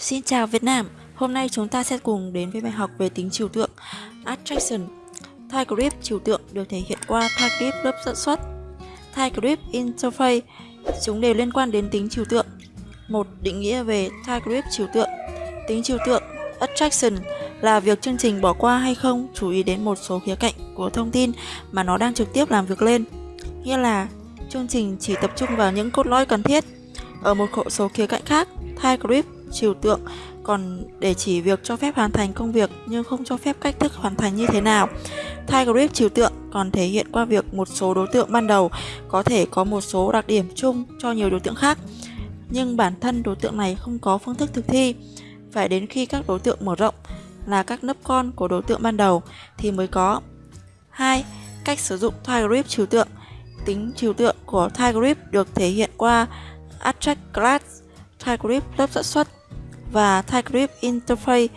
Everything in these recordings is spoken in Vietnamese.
Xin chào Việt Nam, hôm nay chúng ta sẽ cùng đến với bài học về tính trừu tượng Attraction. TypeScript trừu tượng được thể hiện qua TypeScript lớp dẫn xuất. TypeScript Interface, chúng đều liên quan đến tính trừu tượng. Một định nghĩa về TypeScript trừu tượng. Tính trừu tượng Attraction là việc chương trình bỏ qua hay không chú ý đến một số khía cạnh của thông tin mà nó đang trực tiếp làm việc lên. Nghĩa là chương trình chỉ tập trung vào những cốt lõi cần thiết. Ở một số khía cạnh khác, TypeScript trừu tượng còn để chỉ việc cho phép hoàn thành công việc nhưng không cho phép cách thức hoàn thành như thế nào. Thai grip trừu tượng còn thể hiện qua việc một số đối tượng ban đầu có thể có một số đặc điểm chung cho nhiều đối tượng khác, nhưng bản thân đối tượng này không có phương thức thực thi. Phải đến khi các đối tượng mở rộng là các nấp con của đối tượng ban đầu thì mới có. 2. Cách sử dụng thai grip trừu tượng Tính trừu tượng của thai grip được thể hiện qua Attract Class, thai grip lớp dẫn xuất và TypeScript Interface.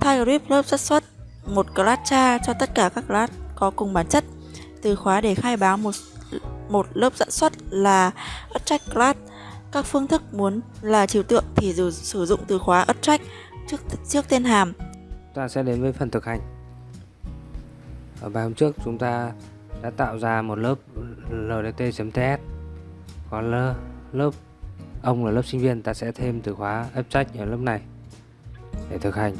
TypeScript lớp xác suất, một class cha cho tất cả các class có cùng bản chất. Từ khóa để khai báo một một lớp dẫn xuất là attract class. Các phương thức muốn là trừu tượng thì dù sử dụng từ khóa attract trước trước tên hàm. Ta sẽ đến với phần thực hành. Ở bài hôm trước, chúng ta đã tạo ra một lớp ldt.ts có lớp Ông là lớp sinh viên ta sẽ thêm từ khóa abstract ở lớp này để thực hành.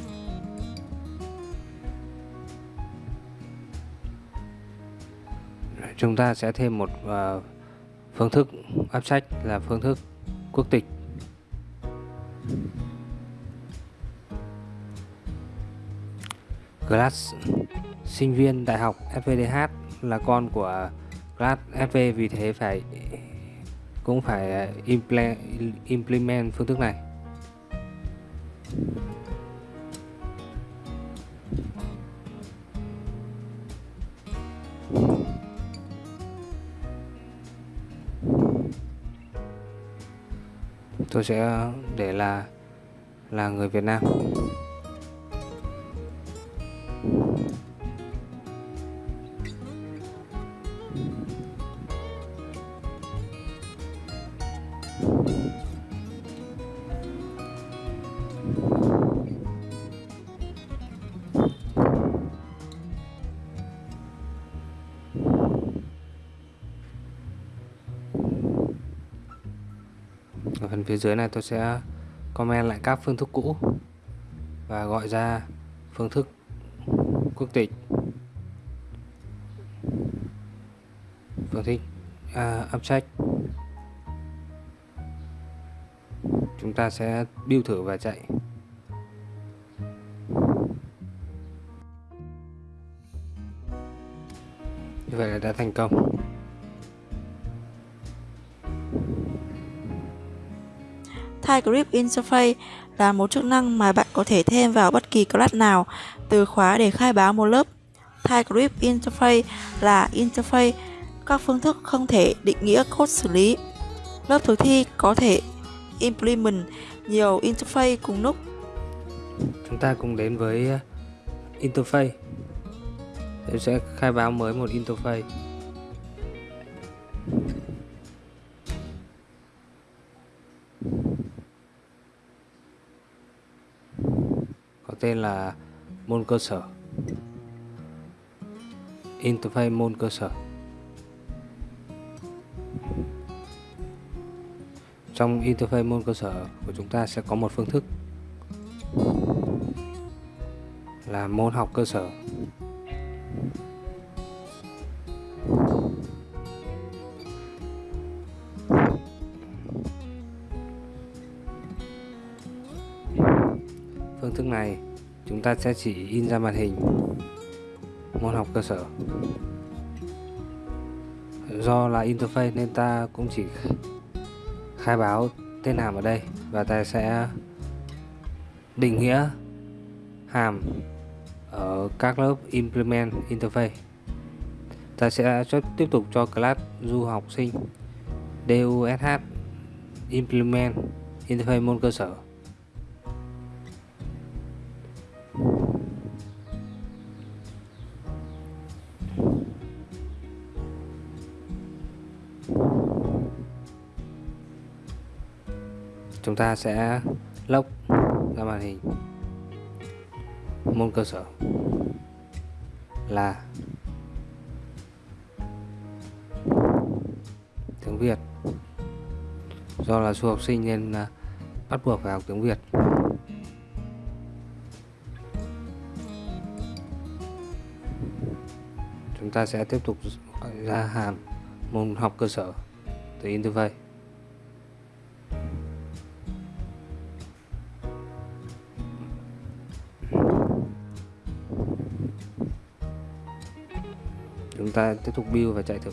Chúng ta sẽ thêm một uh, phương thức abstract là phương thức quốc tịch. Class sinh viên đại học FVDH là con của class FV vì thế phải cũng phải à, implement phương thức này. Tôi sẽ để là là người Việt Nam. Ở phần phía dưới này tôi sẽ comment lại các phương thức cũ và gọi ra phương thức quốc tịch. Phương thức à, abstract chúng ta sẽ build thử và chạy. Như vậy là đã thành công. TypeScript Interface là một chức năng mà bạn có thể thêm vào bất kỳ class nào, từ khóa để khai báo một lớp. TypeScript Interface là interface các phương thức không thể định nghĩa code xử lý. Lớp thực thi có thể implement nhiều interface cùng lúc. Chúng ta cùng đến với ờ, interface. Tôi sẽ khai báo mới một interface. Tên là môn cơ sở. Interface môn cơ sở. Trong interface môn cơ sở của chúng ta sẽ có một phương thức là môn học cơ sở. Phương thức này chúng ta sẽ chỉ in ra màn hình. Môn học cơ sở. Do là interface nên ta cũng chỉ khai báo tên hàm ở đây và ta sẽ định nghĩa hàm ở các lớp implement interface. Ta sẽ tiếp tục cho class du học sinh. Dush implement interface môn cơ sở. Chúng ta sẽ lốc ra màn hình. Môn cơ sở là tiếng Việt. Do là du học sinh nên à, bắt buộc phải học tiếng Việt. Chúng ta sẽ tiếp tục gọi ra hàm môn học cơ sở từ interface. Chúng ta tiếp tục build và chạy thử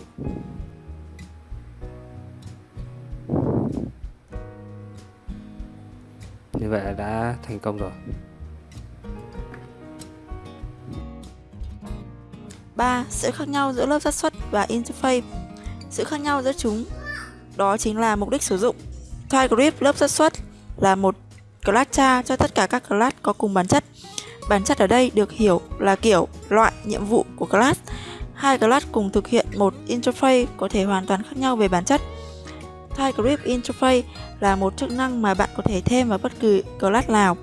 như vậy là đã thành công rồi 3. Sự khác nhau giữa lớp xác suất và interface Sự khác nhau giữa chúng đó chính là mục đích sử dụng. TypeScript lớp xác suất là một class cha cho tất cả các class có cùng bản chất. Bản chất ở đây được hiểu là kiểu, loại, nhiệm vụ của class. Hai class cùng thực hiện một interface có thể hoàn toàn khác nhau về bản chất. TypeScript Interface là một chức năng mà bạn có thể thêm vào bất cứ class nào.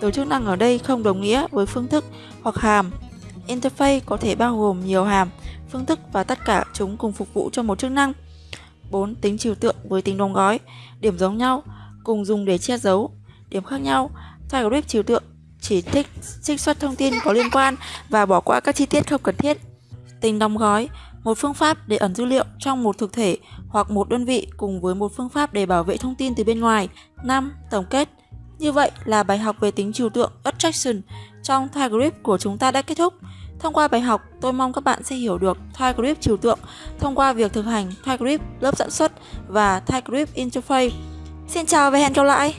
Từ chức năng ở đây không đồng nghĩa với phương thức hoặc hàm. Interface có thể bao gồm nhiều hàm, phương thức và tất cả chúng cùng phục vụ cho một chức năng. 4. Tính trừu tượng với tính đóng gói Điểm giống nhau, cùng dùng để che giấu Điểm khác nhau, TypeScript trừu tượng chỉ thích trích xuất thông tin có liên quan và bỏ qua các chi tiết không cần thiết. Tính đóng gói, một phương pháp để ẩn dữ liệu trong một thực thể hoặc một đơn vị cùng với một phương pháp để bảo vệ thông tin từ bên ngoài. 5. Tổng kết Như vậy là bài học về tính trừu tượng attraction trong TypeScript của chúng ta đã kết thúc. Thông qua bài học, tôi mong các bạn sẽ hiểu được TypeScript trừu tượng thông qua việc thực hành TypeScript lớp dẫn xuất và TypeScript interface. Xin chào và hẹn gặp lại!